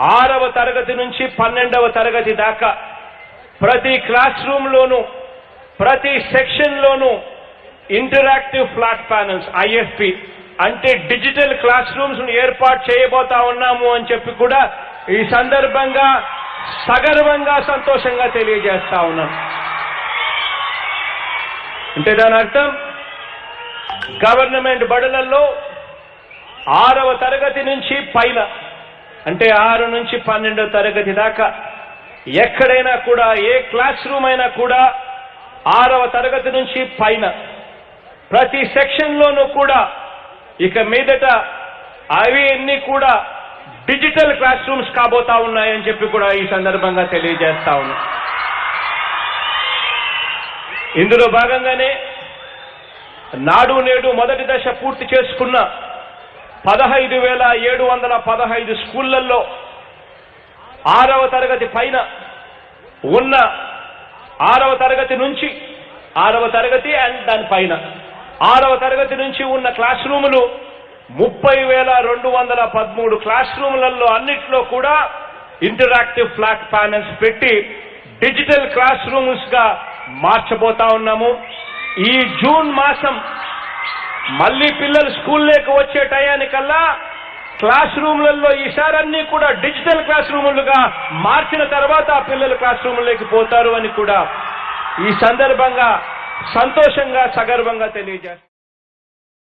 ఆరవ తరగతి నుంచి పన్నెండవ తరగతి దాకా ప్రతి క్లాస్ రూమ్లోనూ ప్రతి సెక్షన్లోనూ ఇంటరాక్టివ్ ఫ్లాట్ ప్యానల్స్ ఐఎఫ్పి అంటే డిజిటల్ క్లాస్ రూమ్స్ ఏర్పాటు చేయబోతా ఉన్నాము అని చెప్పి కూడా ఈ సందర్భంగా సగర్వంగా సంతోషంగా తెలియజేస్తా ఉన్నాం. అంటే దాని అర్థం? గవర్నమెంట్ బడులలో ఆరవ తరగతి నుంచి పైన అంటే ఆరు నుంచి పన్నెండవ తరగతి దాకా ఎక్కడైనా కూడా ఏ క్లాస్ రూమ్ అయినా కూడా ఆరవ తరగతి నుంచి పైన ప్రతి సెక్షన్లోనూ కూడా ఇక మీదట అవి అన్ని కూడా డిజిటల్ క్లాస్ రూమ్స్ కాబోతా ఉన్నాయని చెప్పి కూడా ఈ సందర్భంగా తెలియజేస్తా ఉన్నా. ఇందులో భాగంగానే నాడు నేడు మొదటి దశ పూర్తి చేసుకున్న పదహైదు వేల ఏడు వందల పదహైదు స్కూళ్ళలో ఆరవ తరగతి పైన ఉన్న ఆరవ తరగతి నుంచి ఆరవ తరగతి అండ్ దానిపైన ఆరవ తరగతి నుంచి ఉన్న క్లాస్ రూములు ముప్పై వేల రెండు వందల పదమూడు క్లాస్ రూములలో అన్నిట్లో కూడా ఇంటరాక్టివ్ ఫ్లాట్ ప్యానల్స్ పెట్టి డిజిటల్ క్లాస్ రూమ్స్గా మార్చబోతా ఉన్నాము. ఈ జూన్ మాసం మళ్ళీ పిల్లలు స్కూల్లోకి వచ్చే టయానికల్లా క్లాస్ రూమ్లలో ఈసారి అన్ని కూడా డిజిటల్ క్లాస్ రూములుగా మార్చిన తర్వాత ఆ పిల్లలు క్లాస్ రూముల్లోకి పోతారు అని కూడా ఈ సందర్భంగా సంతోషంగా సగర్వంగా తెలియజేస్తారు